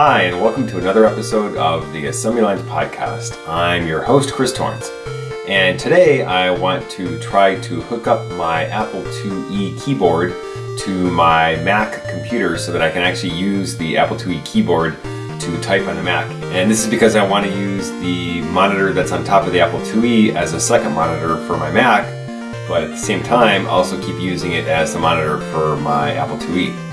Hi, and welcome to another episode of the Assembly Lines Podcast. I'm your host, Chris Torrence, and today I want to try to hook up my Apple IIe keyboard to my Mac computer so that I can actually use the Apple IIe keyboard to type on the Mac. And this is because I want to use the monitor that's on top of the Apple IIe as a second monitor for my Mac, but at the same time also keep using it as the monitor for my Apple IIe.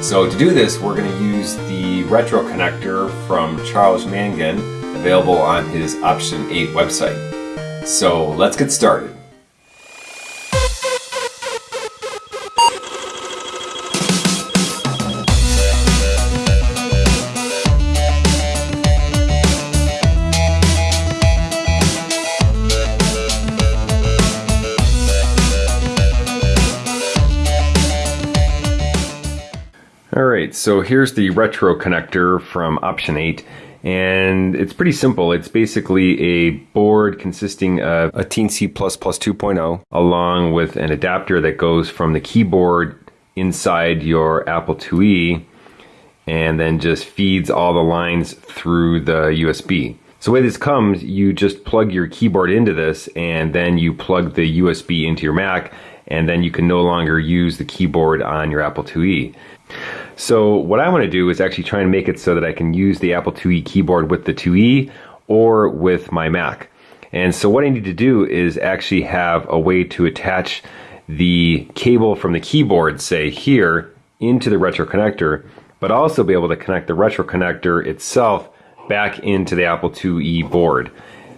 So to do this, we're going to use the retro connector from Charles Mangan, available on his Option 8 website. So let's get started. Alright, so here's the retro connector from Option 8 and it's pretty simple. It's basically a board consisting of a Teensy++ 2.0 along with an adapter that goes from the keyboard inside your Apple IIe and then just feeds all the lines through the USB. So the way this comes, you just plug your keyboard into this and then you plug the USB into your Mac and then you can no longer use the keyboard on your Apple IIe. So what I want to do is actually try and make it so that I can use the Apple IIe keyboard with the 2e or with my Mac. And so what I need to do is actually have a way to attach the cable from the keyboard, say here, into the retro connector, but also be able to connect the retro connector itself back into the Apple IIe board,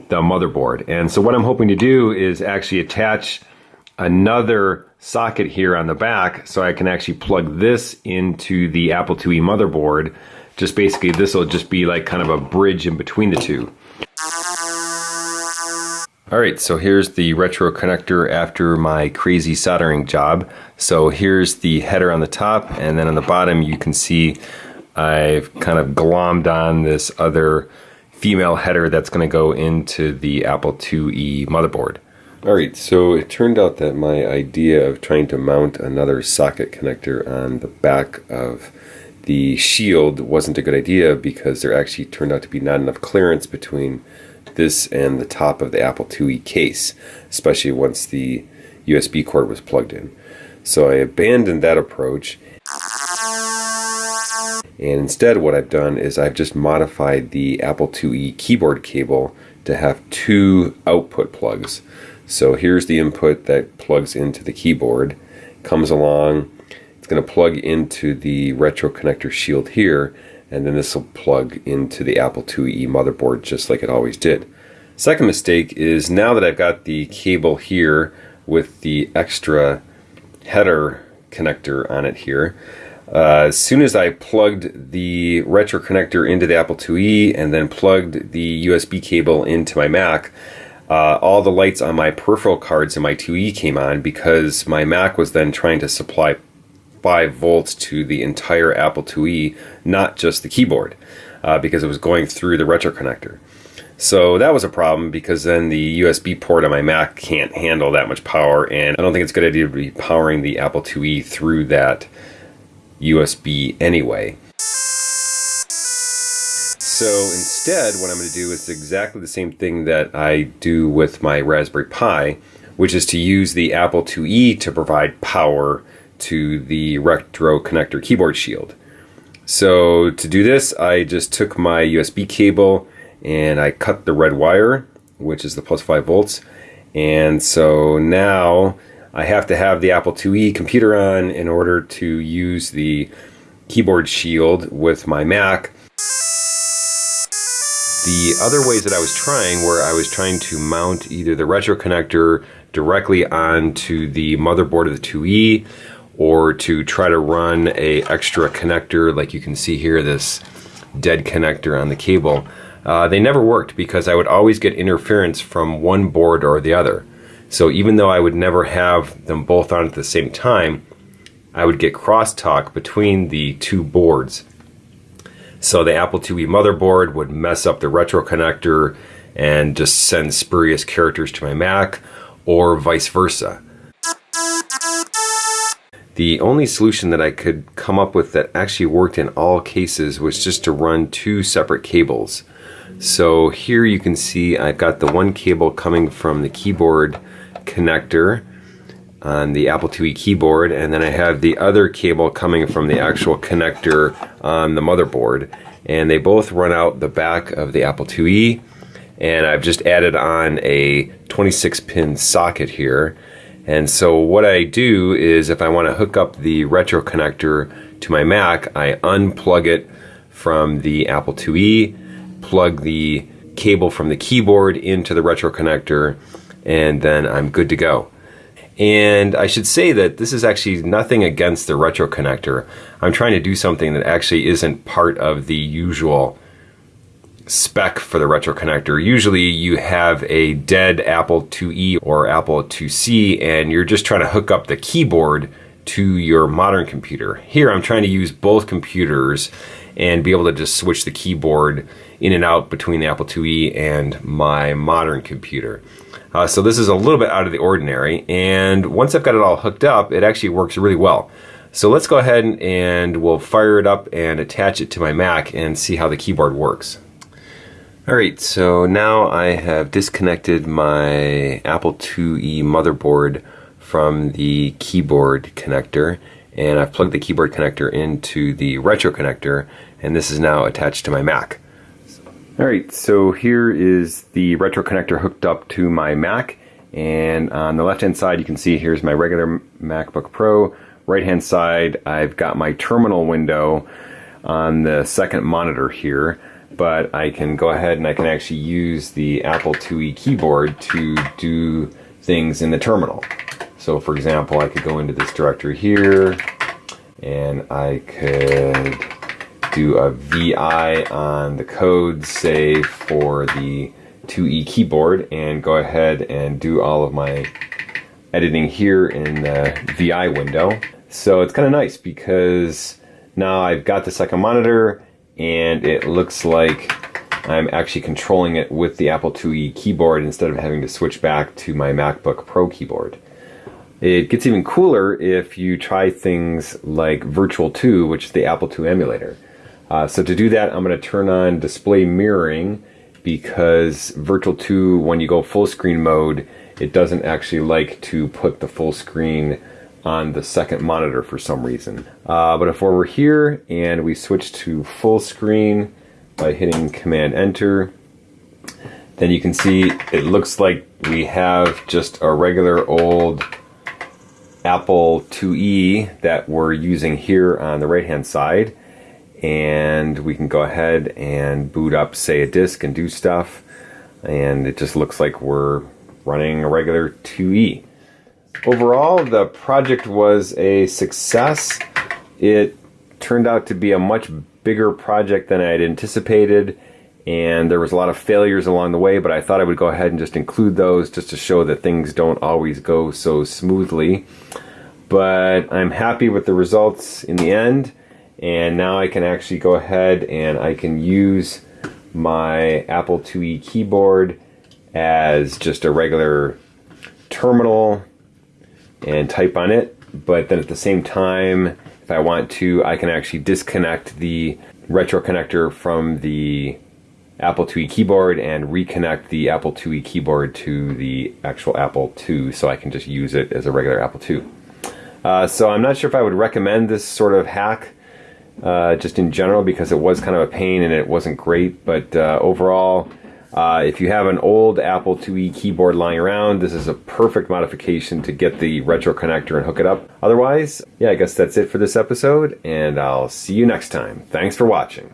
the motherboard. And so what I'm hoping to do is actually attach another socket here on the back so I can actually plug this into the Apple IIe motherboard. Just basically this will just be like kind of a bridge in between the two. Alright, so here's the retro connector after my crazy soldering job. So here's the header on the top and then on the bottom you can see I've kind of glommed on this other female header that's going to go into the Apple IIe motherboard. Alright, so it turned out that my idea of trying to mount another socket connector on the back of the shield wasn't a good idea because there actually turned out to be not enough clearance between this and the top of the Apple IIe case, especially once the USB cord was plugged in. So I abandoned that approach and instead what I've done is I've just modified the Apple IIe keyboard cable to have two output plugs. So here's the input that plugs into the keyboard, comes along, it's going to plug into the retro connector shield here, and then this will plug into the Apple IIe motherboard just like it always did. Second mistake is now that I've got the cable here with the extra header connector on it here, uh, as soon as I plugged the retro connector into the Apple IIe and then plugged the USB cable into my Mac, uh, all the lights on my peripheral cards in my 2E came on because my Mac was then trying to supply 5 volts to the entire Apple IIe, not just the keyboard, uh, because it was going through the retro connector. So that was a problem because then the USB port on my Mac can't handle that much power, and I don't think it's a good idea to be powering the Apple IIe through that USB anyway. So instead, what I'm going to do is exactly the same thing that I do with my Raspberry Pi, which is to use the Apple IIe to provide power to the Retro Connector keyboard shield. So to do this, I just took my USB cable and I cut the red wire, which is the plus 5 volts. And so now I have to have the Apple IIe computer on in order to use the keyboard shield with my Mac the other ways that I was trying were I was trying to mount either the retro connector directly onto the motherboard of the 2E or to try to run a extra connector like you can see here this dead connector on the cable. Uh, they never worked because I would always get interference from one board or the other. So even though I would never have them both on at the same time, I would get crosstalk between the two boards. So the Apple IIe motherboard would mess up the retro connector and just send spurious characters to my Mac or vice versa. The only solution that I could come up with that actually worked in all cases was just to run two separate cables. So here you can see I've got the one cable coming from the keyboard connector on the Apple IIe keyboard and then I have the other cable coming from the actual connector on the motherboard. And they both run out the back of the Apple IIe and I've just added on a 26 pin socket here. And so what I do is if I want to hook up the retro connector to my Mac I unplug it from the Apple IIe plug the cable from the keyboard into the retro connector and then I'm good to go. And I should say that this is actually nothing against the retro connector. I'm trying to do something that actually isn't part of the usual spec for the retro connector. Usually you have a dead Apple IIe or Apple IIc and you're just trying to hook up the keyboard to your modern computer. Here I'm trying to use both computers and be able to just switch the keyboard in and out between the Apple IIe and my modern computer. Uh, so this is a little bit out of the ordinary and once I've got it all hooked up it actually works really well. So let's go ahead and we'll fire it up and attach it to my Mac and see how the keyboard works. Alright, so now I have disconnected my Apple IIe motherboard from the keyboard connector and I've plugged the keyboard connector into the retro connector and this is now attached to my Mac. Alright, so here is the retro connector hooked up to my Mac and on the left hand side you can see here's my regular MacBook Pro. Right hand side I've got my terminal window on the second monitor here but I can go ahead and I can actually use the Apple IIe keyboard to do things in the terminal. So for example I could go into this directory here and I could do a VI on the code, say for the 2E keyboard, and go ahead and do all of my editing here in the VI window. So it's kind of nice because now I've got the second monitor and it looks like I'm actually controlling it with the Apple IIe keyboard instead of having to switch back to my MacBook Pro keyboard. It gets even cooler if you try things like Virtual 2, which is the Apple II emulator. Uh, so to do that, I'm going to turn on display mirroring because Virtual 2, when you go full screen mode, it doesn't actually like to put the full screen on the second monitor for some reason. Uh, but if we're here and we switch to full screen by hitting Command Enter, then you can see it looks like we have just a regular old Apple IIe that we're using here on the right hand side and we can go ahead and boot up say a disk and do stuff and it just looks like we're running a regular 2E. Overall the project was a success. It turned out to be a much bigger project than I had anticipated and there was a lot of failures along the way but I thought I would go ahead and just include those just to show that things don't always go so smoothly. But I'm happy with the results in the end and now I can actually go ahead and I can use my Apple IIe keyboard as just a regular terminal and type on it but then at the same time if I want to I can actually disconnect the retro connector from the Apple IIe keyboard and reconnect the Apple IIe keyboard to the actual Apple II so I can just use it as a regular Apple II. Uh, so I'm not sure if I would recommend this sort of hack uh, just in general because it was kind of a pain and it wasn't great. But uh, overall, uh, if you have an old Apple IIe keyboard lying around, this is a perfect modification to get the retro connector and hook it up. Otherwise, yeah, I guess that's it for this episode, and I'll see you next time. Thanks for watching.